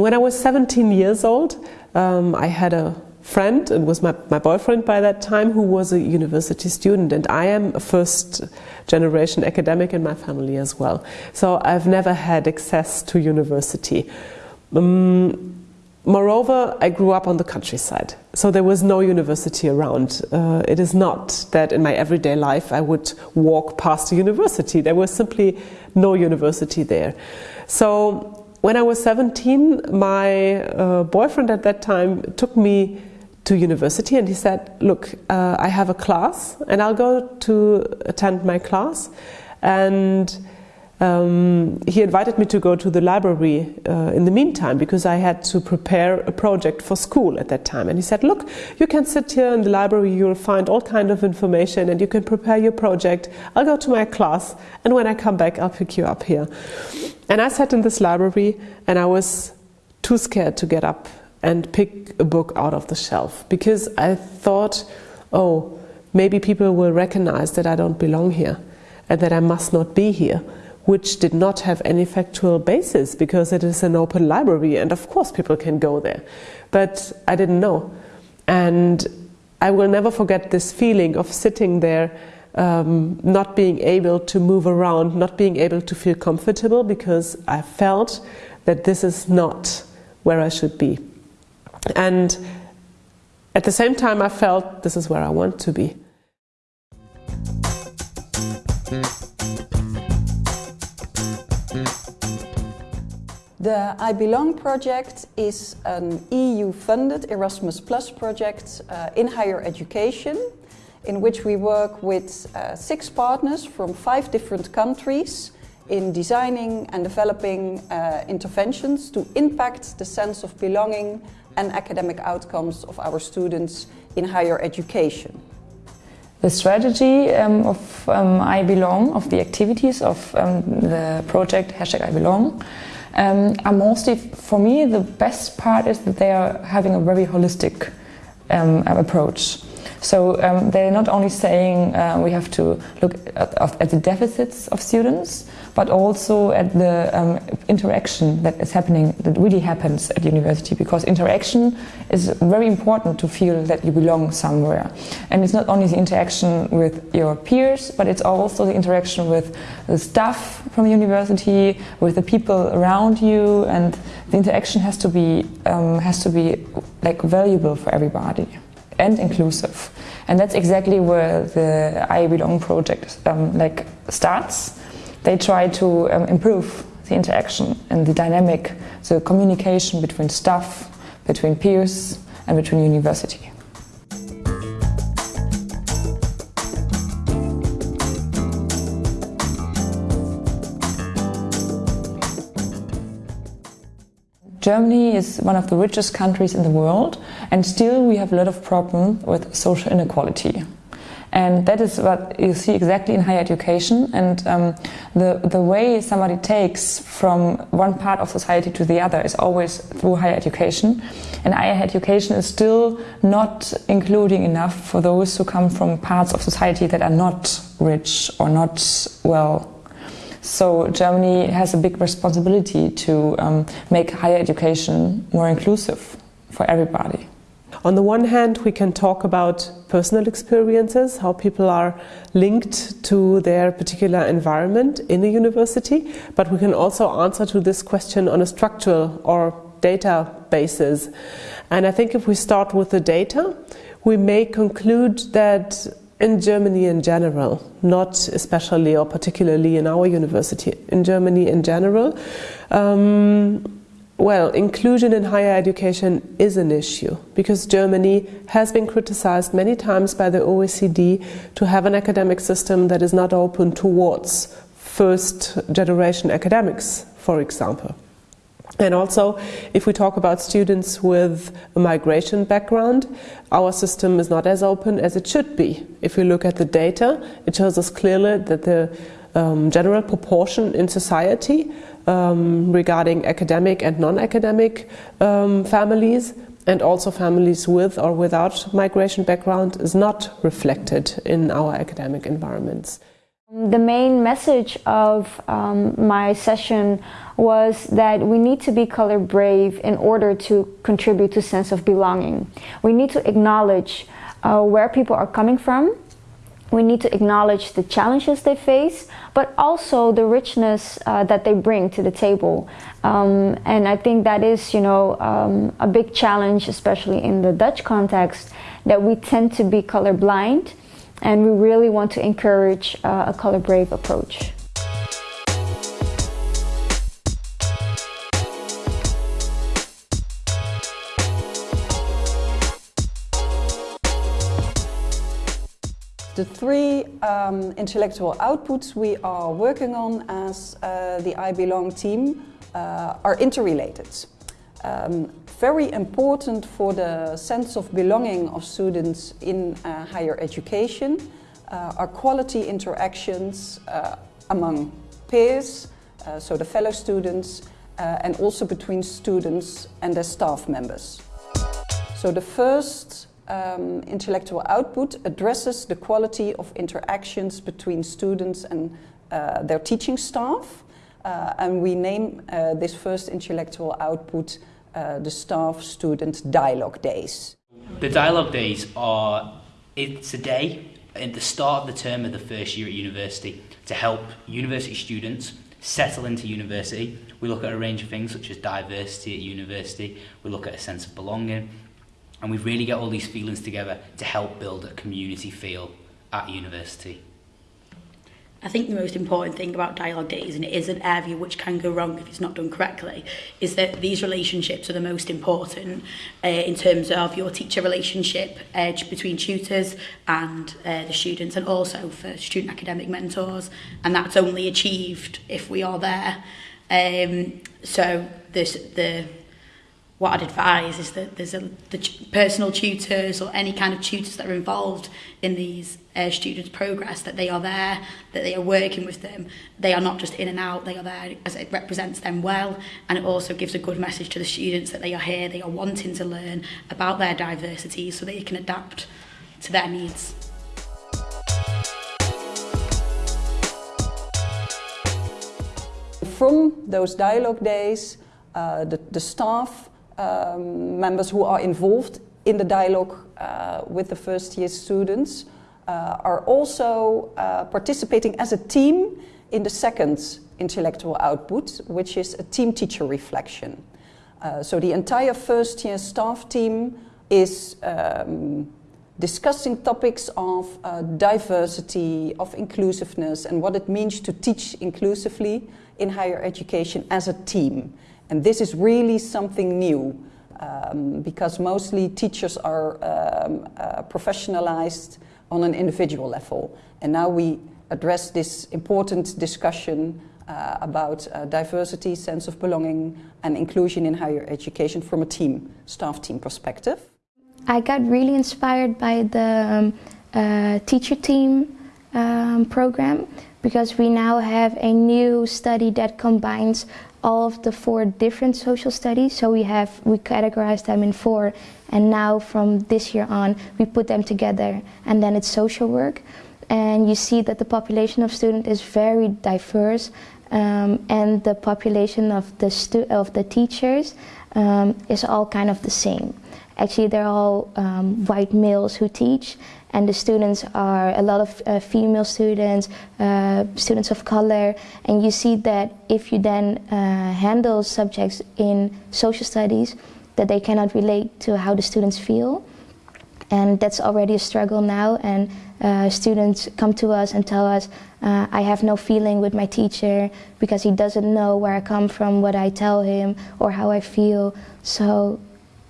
When I was 17 years old, um, I had a friend, it was my, my boyfriend by that time, who was a university student, and I am a first generation academic in my family as well. So I've never had access to university. Um, Moreover, I grew up on the countryside, so there was no university around. Uh, it is not that in my everyday life I would walk past a university. There was simply no university there. So when I was 17, my uh, boyfriend at that time took me to university and he said, look, uh, I have a class and I'll go to attend my class. And um, he invited me to go to the library uh, in the meantime because I had to prepare a project for school at that time. And he said, look, you can sit here in the library, you'll find all kind of information and you can prepare your project. I'll go to my class and when I come back, I'll pick you up here. And I sat in this library and I was too scared to get up and pick a book out of the shelf because I thought, oh, maybe people will recognize that I don't belong here and that I must not be here which did not have any factual basis because it is an open library and of course people can go there. But I didn't know. And I will never forget this feeling of sitting there um, not being able to move around, not being able to feel comfortable because I felt that this is not where I should be. And at the same time I felt this is where I want to be. The I Belong project is an EU-funded Erasmus Plus project uh, in higher education in which we work with uh, six partners from five different countries in designing and developing uh, interventions to impact the sense of belonging and academic outcomes of our students in higher education. The strategy um, of um, I Belong, of the activities of um, the project Hashtag I Belong, um, are mostly, for me, the best part is that they are having a very holistic um, approach. So um, they're not only saying uh, we have to look at, at, the deficits of students, but also at the um, interaction that is happening, that really happens at university, because interaction is very important to feel that you belong somewhere. And it's not only the interaction with your peers, but it's also the interaction with the staff from the university, with the people around you, and the interaction has to be, um, has to be like valuable for everybody and inclusive. And that's exactly where the I Belong project um, like starts. They try to um, improve the interaction and the dynamic, the communication between staff, between peers and between university. Germany is one of the richest countries in the world and still we have a lot of problem with social inequality. And that is what you see exactly in higher education and um, the, the way somebody takes from one part of society to the other is always through higher education. And higher education is still not including enough for those who come from parts of society that are not rich or not well so Germany has a big responsibility to um, make higher education more inclusive for everybody. On the one hand, we can talk about personal experiences, how people are linked to their particular environment in a university, but we can also answer to this question on a structural or data basis. And I think if we start with the data, we may conclude that in Germany in general, not especially or particularly in our university, in Germany in general, um, well, inclusion in higher education is an issue because Germany has been criticized many times by the OECD to have an academic system that is not open towards first generation academics, for example. And also, if we talk about students with a migration background, our system is not as open as it should be. If we look at the data, it shows us clearly that the um, general proportion in society um, regarding academic and non-academic um, families and also families with or without migration background is not reflected in our academic environments. The main message of um, my session was that we need to be color brave in order to contribute to sense of belonging. We need to acknowledge uh, where people are coming from. We need to acknowledge the challenges they face, but also the richness uh, that they bring to the table. Um, and I think that is, you know, um, a big challenge, especially in the Dutch context, that we tend to be colorblind and we really want to encourage uh, a color brave approach. The three um, intellectual outputs we are working on as uh, the I Belong team uh, are interrelated. Um, very important for the sense of belonging of students in uh, higher education uh, are quality interactions uh, among peers, uh, so the fellow students, uh, and also between students and their staff members. So the first um, intellectual output addresses the quality of interactions between students and uh, their teaching staff. and we name this first intellectual output uh, the staff student dialogue days. The dialogue days are it's a day at the start of the term of the first year at university to help university students settle into university. We look at a range of things such as diversity at university, we look at a sense of belonging, and we really get all these feelings together to help build a community feel at university. I think the most important thing about dialogue days, and it is an area which can go wrong if it's not done correctly, is that these relationships are the most important uh, in terms of your teacher relationship uh, between tutors and uh, the students, and also for student academic mentors. And that's only achieved if we are there. Um, so this, the what I'd advise is that there's a, the personal tutors or any kind of tutors that are involved in these uh, students' progress, that they are there, that they are working with them. They are not just in and out, they are there as it represents them well. And it also gives a good message to the students that they are here, they are wanting to learn about their diversity so they can adapt to their needs. From those dialogue days, uh, the, the staff um, members who are involved in the dialogue uh, with the first year students uh, are also uh, participating as a team in the second intellectual output, which is a team teacher reflection. Uh, so the entire first year staff team is um, discussing topics of uh, diversity, of inclusiveness, and what it means to teach inclusively in higher education as a team. And this is really something new um, because mostly teachers are um, uh, professionalized on an individual level. And now we address this important discussion uh, about uh, diversity, sense of belonging, and inclusion in higher education from a team, staff team perspective. I got really inspired by the um, uh, teacher team um, program because we now have a new study that combines all of the four different social studies. So we have we categorize them in four, and now from this year on, we put them together, and then it's social work. And you see that the population of students is very diverse, um, and the population of the of the teachers um, is all kind of the same. Actually, they're all um, white males who teach, and the students are a lot of uh, female students, uh, students of color, and you see that if you then uh, handle subjects in social studies, that they cannot relate to how the students feel. And that's already a struggle now, and uh, students come to us and tell us, uh, I have no feeling with my teacher because he doesn't know where I come from, what I tell him, or how I feel. So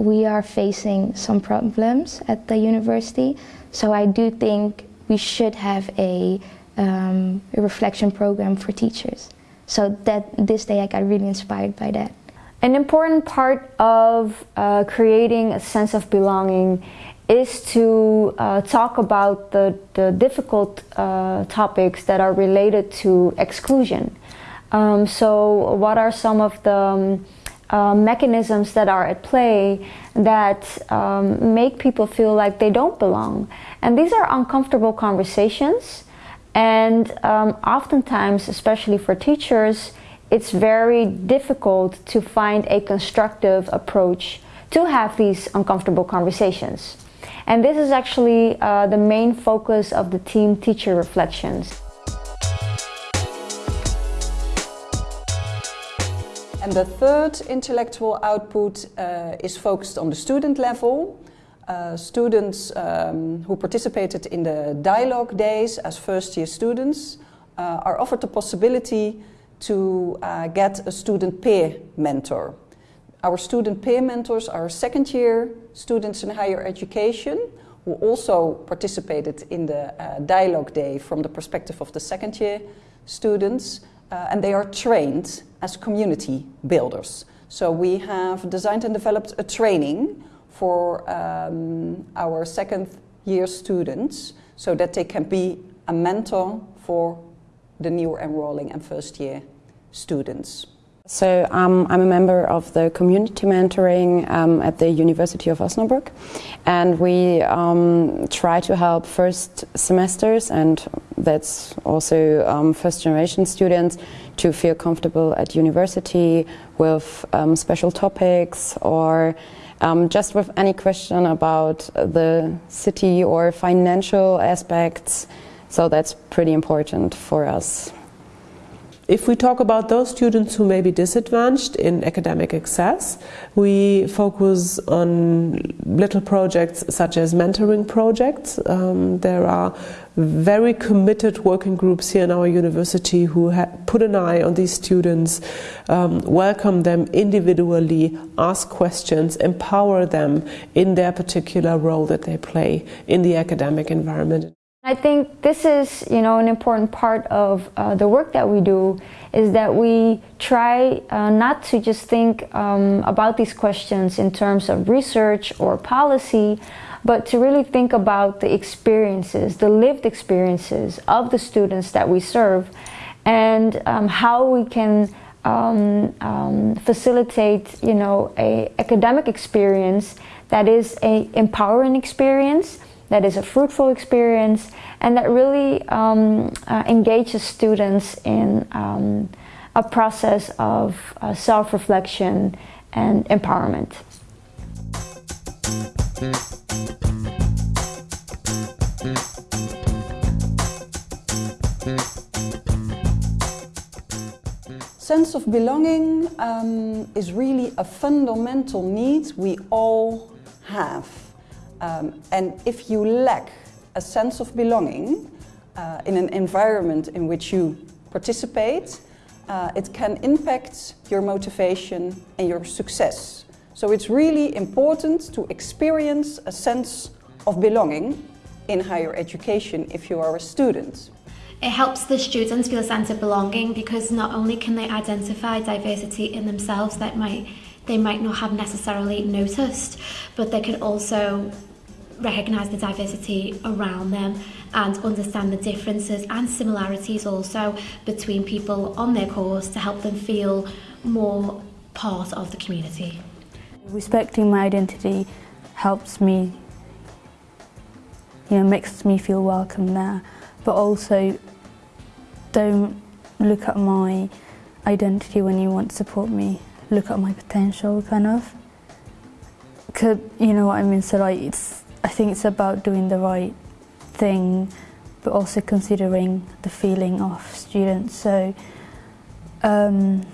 we are facing some problems at the university. So I do think we should have a, um, a reflection program for teachers. So that this day I got really inspired by that. An important part of uh, creating a sense of belonging is to uh, talk about the, the difficult uh, topics that are related to exclusion. Um, so what are some of the um, uh, mechanisms that are at play that um, make people feel like they don't belong. And these are uncomfortable conversations. And um, oftentimes, especially for teachers, it's very difficult to find a constructive approach to have these uncomfortable conversations. And this is actually uh, the main focus of the team teacher reflections. And the third intellectual output uh, is focused on the student level. Uh, students um, who participated in the dialogue days as first year students uh, are offered the possibility to uh, get a student peer mentor. Our student peer mentors are second year students in higher education who also participated in the uh, dialogue day from the perspective of the second year students uh, and they are trained as community builders. So we have designed and developed a training for um, our second year students so that they can be a mentor for the new enrolling and first year students. So um, I'm a member of the community mentoring um, at the University of Osnabrück and we um, try to help first semesters and that's also um, first generation students to feel comfortable at university with um, special topics or um, just with any question about the city or financial aspects. So that's pretty important for us. If we talk about those students who may be disadvantaged in academic access, we focus on little projects such as mentoring projects. Um, there are very committed working groups here in our university who put an eye on these students, um, welcome them individually, ask questions, empower them in their particular role that they play in the academic environment. I think this is, you know, an important part of uh, the work that we do is that we try uh, not to just think um, about these questions in terms of research or policy, but to really think about the experiences, the lived experiences of the students that we serve and um, how we can um, um facilitate, you know, a academic experience that is a empowering experience that is a fruitful experience and that really um, uh, engages students in um, a process of uh, self-reflection and empowerment. Sense of belonging um, is really a fundamental need we all have. Um, and if you lack a sense of belonging uh, in an environment in which you participate, uh, it can impact your motivation and your success. So it's really important to experience a sense of belonging in higher education if you are a student. It helps the students feel a sense of belonging because not only can they identify diversity in themselves that might they might not have necessarily noticed, but they can also recognise the diversity around them and understand the differences and similarities also between people on their course to help them feel more part of the community. Respecting my identity helps me, you know, makes me feel welcome there, but also don't look at my identity when you want to support me, look at my potential kind of. Cause, you know what I mean, so like it's I think it's about doing the right thing but also considering the feeling of students. So um,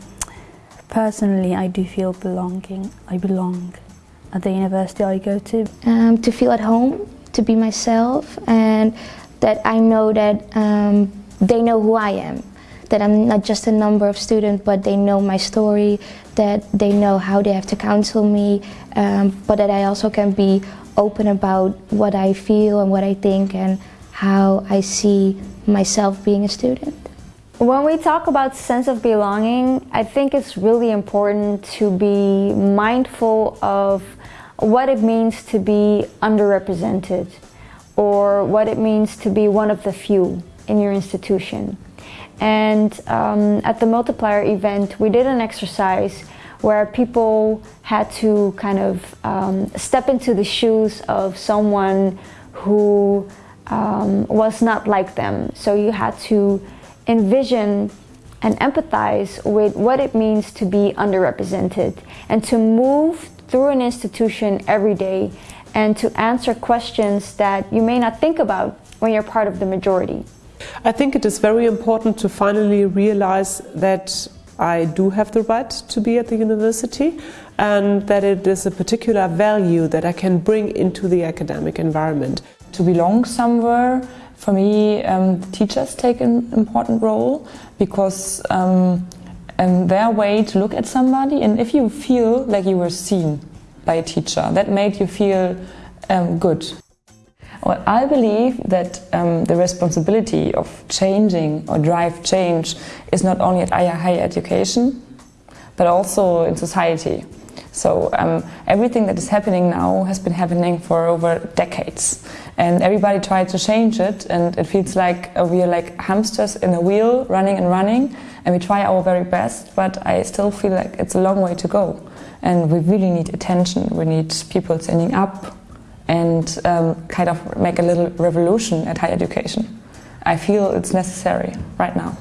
personally I do feel belonging, I belong at the university I go to. Um, to feel at home, to be myself and that I know that um, they know who I am. That I'm not just a number of students, but they know my story, that they know how they have to counsel me, um, but that I also can be open about what I feel and what I think and how I see myself being a student. When we talk about sense of belonging, I think it's really important to be mindful of what it means to be underrepresented or what it means to be one of the few in your institution. And um, at the multiplier event, we did an exercise where people had to kind of um, step into the shoes of someone who um, was not like them. So you had to envision and empathize with what it means to be underrepresented and to move through an institution every day and to answer questions that you may not think about when you're part of the majority. I think it is very important to finally realize that I do have the right to be at the university and that it is a particular value that I can bring into the academic environment. To belong somewhere, for me, um, teachers take an important role because um, um, their way to look at somebody and if you feel like you were seen by a teacher, that made you feel um, good. Well, I believe that um, the responsibility of changing or drive change is not only at higher education, but also in society. So um, everything that is happening now has been happening for over decades. And everybody tried to change it and it feels like uh, we are like hamsters in a wheel running and running and we try our very best, but I still feel like it's a long way to go. And we really need attention, we need people standing up, and um, kind of make a little revolution at higher education. I feel it's necessary right now.